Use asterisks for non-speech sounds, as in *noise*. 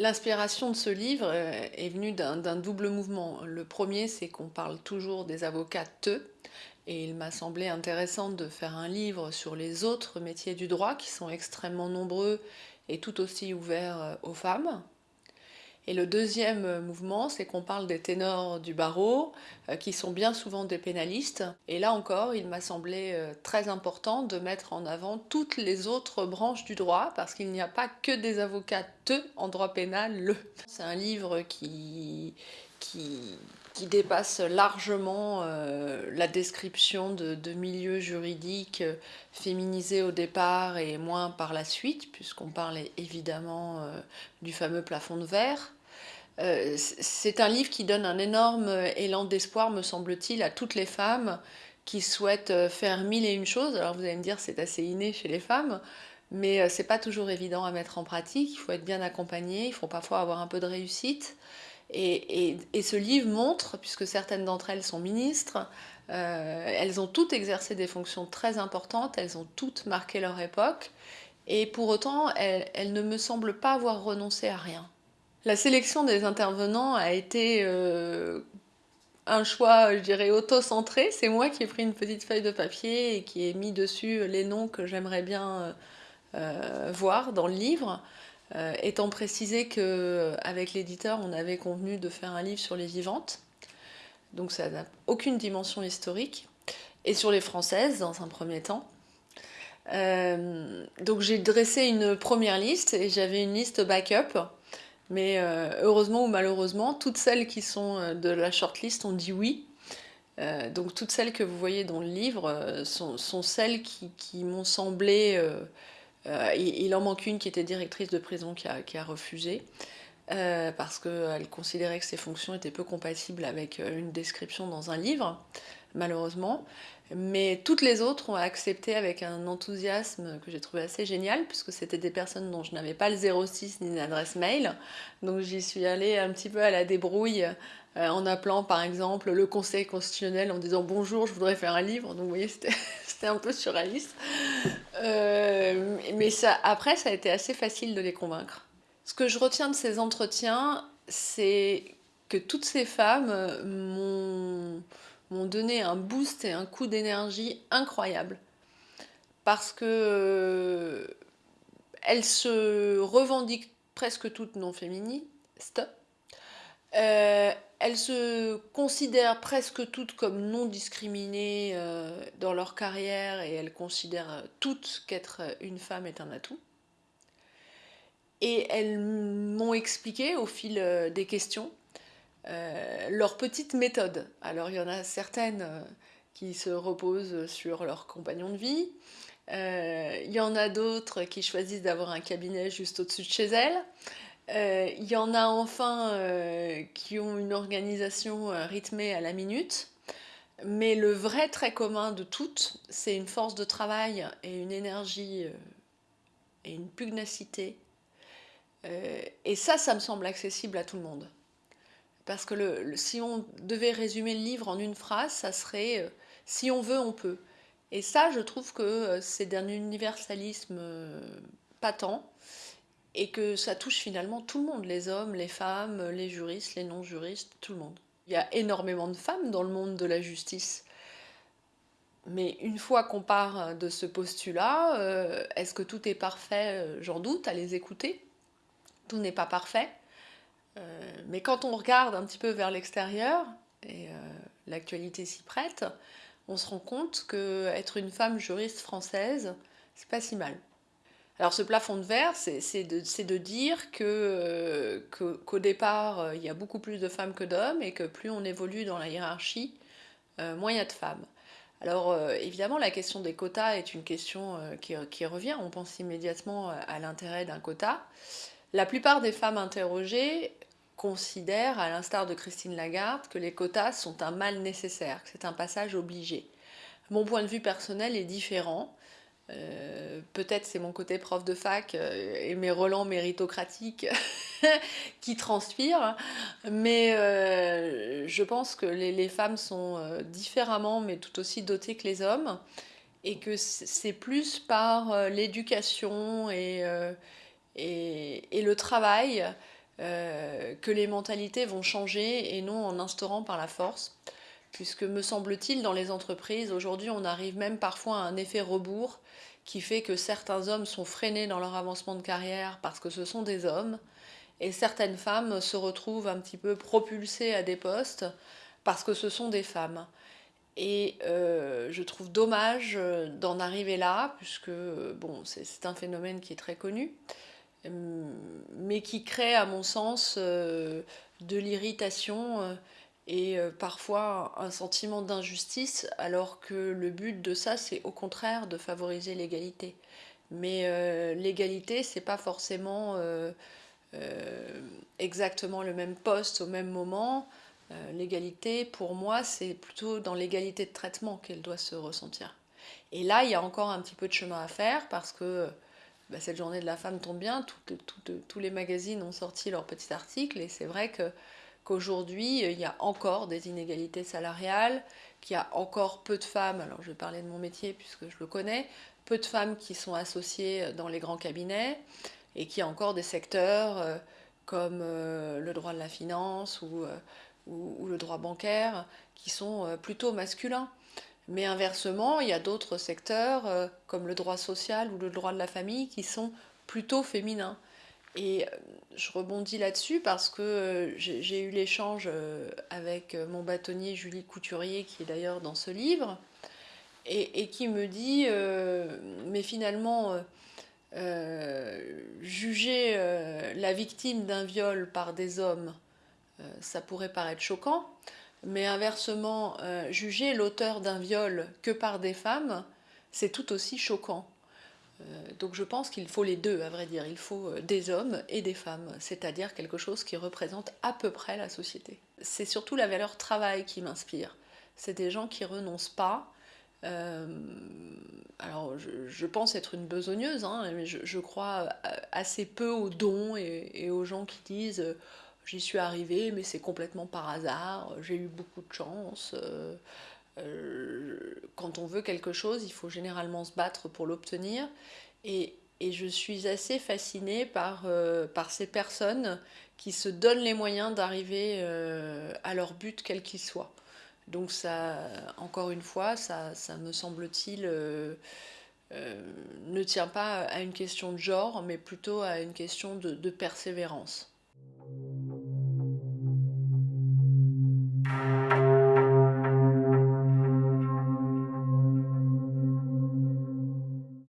L'inspiration de ce livre euh, est venue d'un double mouvement. Le premier, c'est qu'on parle toujours des avocats et il m'a semblé intéressant de faire un livre sur les autres métiers du droit qui sont extrêmement nombreux et tout aussi ouverts euh, aux femmes. Et le deuxième euh, mouvement, c'est qu'on parle des ténors du barreau, euh, qui sont bien souvent des pénalistes. Et là encore, il m'a semblé euh, très important de mettre en avant toutes les autres branches du droit, parce qu'il n'y a pas que des avocats en droit pénal. Le. C'est un livre qui, qui, dépasse largement la description de, de, milieux juridiques féminisés au départ et moins par la suite, puisqu'on parle évidemment du fameux plafond de verre. Euh, c'est un livre qui donne un énorme élan d'espoir, me semble-t-il, à toutes les femmes qui souhaitent euh, faire mille et une choses. Alors vous allez me dire, c'est assez inné chez les femmes, mais euh, c'est pas toujours évident à mettre en pratique. Il faut être bien accompagné, il faut parfois avoir un peu de réussite. Et, ce livre montre, puisque certaines d'entre elles sont ministres, elles ont toutes exercé des fonctions très importantes, elles ont toutes marqué leur époque, et pour autant, elles ne me semblent pas avoir renoncé à rien. La sélection des intervenants a été euh, un choix, je dirais, auto-centré. C'est moi qui ai pris une petite feuille de papier et qui ai mis dessus les noms que j'aimerais bien euh, voir dans le livre. Euh, étant précisé qu'avec l'éditeur, on avait convenu de faire un livre sur les vivantes. Donc ça n'a aucune dimension historique. Et sur les françaises, dans un premier temps. donc j'ai dressé une première liste et j'avais une liste backup mais euh, heureusement ou malheureusement, toutes celles qui sont euh, de la shortlist ont dit oui. Euh, donc toutes celles que vous voyez dans le livre sont, celles qui, m'ont semblé... Il, en manque une qui était directrice de prison qui a, qui a refusé. parce qu'elle considérait que ses fonctions étaient peu compatibles avec une description dans un livre, malheureusement. Mais toutes les autres ont accepté avec un enthousiasme que j'ai trouvé assez génial, puisque c'était des personnes dont je n'avais pas le 06 ni l'adresse mail. Donc j'y suis allée un petit peu à la débrouille euh, en appelant par exemple le conseil constitutionnel en disant bonjour, je voudrais faire un livre. Donc vous voyez, *laughs* c'était un peu surréaliste. Euh, mais après, ça a été assez facile de les convaincre. Ce que je retiens de ces entretiens, c'est que toutes ces femmes m'ont m'ont donné un boost et un coup d'énergie incroyable. Parce que euh, elles se revendiquent presque toutes non féministes. Euh, elles se considèrent presque toutes comme non discriminées euh, dans leur carrière et elles considèrent toutes qu'être une femme est un atout. Et elles m'ont expliqué au fil des questions euh, leur petite méthode. Alors il y en a certaines euh, qui se reposent sur leur compagnon de vie, euh, il y en a d'autres qui choisissent d'avoir un cabinet juste au-dessus de chez elles, il y en a enfin qui ont une organisation rythmée à la minute, mais le vrai trait commun de toutes, c'est une force de travail et une énergie et une pugnacité. et ça, ça me semble accessible à tout le monde. Parce que si on devait résumer le livre en une phrase, ça serait euh, si on veut, on peut ». Et ça, je trouve que euh, c'est d'un universalisme euh, patent et que ça touche finalement tout le monde, les hommes, les femmes, les juristes, les non-juristes, tout le monde. Il y a énormément de femmes dans le monde de la justice. Mais une fois qu'on part de ce postulat, est-ce que tout est parfait? J'en doute à les écouter. Tout n'est pas parfait. Euh, mais quand on regarde un petit peu vers l'extérieur, et euh, l'actualité s'y prête, on se rend compte que être une femme juriste française, c'est pas si mal. Alors ce plafond de verre, c'est de, dire euh, qu'au départ, il y a beaucoup plus de femmes que d'hommes et que plus on évolue dans la hiérarchie, moins il y a de femmes. Alors évidemment, la question des quotas est une question qui, revient. On pense immédiatement à l'intérêt d'un quota. La plupart des femmes interrogées considèrent, à l'instar de Christine Lagarde, que les quotas sont un mal nécessaire, que c'est un passage obligé. Mon point de vue personnel est différent. Euh, peut-être c'est mon côté prof de fac euh, et mes relents méritocratiques *laughs* qui transpirent, mais euh, je pense que les, femmes sont différemment, mais tout aussi dotées que les hommes, et que c'est plus par l'éducation et, le travail que les mentalités vont changer et non en instaurant par la force. Puisque me semble-t-il, dans les entreprises, aujourd'hui, on arrive même parfois à un effet rebours qui fait que certains hommes sont freinés dans leur avancement de carrière parce que ce sont des hommes, et certaines femmes se retrouvent un petit peu propulsées à des postes parce que ce sont des femmes. Et euh, je trouve dommage euh, d'en arriver là, puisque bon, c'est un phénomène qui est très connu, mais qui crée, à mon sens, euh, de l'irritation et parfois un sentiment d'injustice, alors que le but de ça, c'est au contraire de favoriser l'égalité. Mais l'égalité, c'est pas forcément exactement le même poste au même moment. Euh, l'égalité, pour moi, c'est plutôt dans l'égalité de traitement qu'elle doit se ressentir. Et là, il y a encore un petit peu de chemin à faire parce que bah, cette journée de la femme tombe bien, tous les magazines ont sorti leur petit article et c'est vrai qu'aujourd'hui, il y a encore des inégalités salariales, qu'il y a encore peu de femmes, alors je vais parler de mon métier puisque je le connais, peu de femmes qui sont associées dans les grands cabinets et qu'il y a encore des secteurs euh, comme euh, le droit de la finance ou le droit bancaire qui sont euh, plutôt masculins. Mais inversement, il y a d'autres secteurs euh, comme le droit social ou le droit de la famille qui sont plutôt féminins. Et euh, je rebondis là-dessus parce que j'ai eu l'échange avec mon bâtonnier Julie Couturier, qui est d'ailleurs dans ce livre, et, qui me dit, mais finalement, juger la victime d'un viol par des hommes, euh, ça pourrait paraître choquant, mais inversement, euh, juger l'auteur d'un viol que par des femmes, c'est tout aussi choquant. Euh, donc je pense qu'il faut les deux, à vrai dire. Il faut des hommes et des femmes, c'est-à-dire quelque chose qui représente à peu près la société. C'est surtout la valeur travail qui m'inspire. C'est des gens qui renoncent pas. alors je, pense être une besogneuse, hein, mais je, crois assez peu aux dons et aux gens qui disent J'y suis arrivée, mais c'est complètement par hasard. J'ai eu beaucoup de chance. Euh, euh, quand on veut quelque chose, il faut généralement se battre pour l'obtenir. Et, je suis assez fascinée par, euh, ces personnes qui se donnent les moyens d'arriver à leur but, quel qu'il soit. Donc ça, encore une fois, ça me semble-t-il, ne tient pas à une question de genre, mais plutôt à une question de persévérance.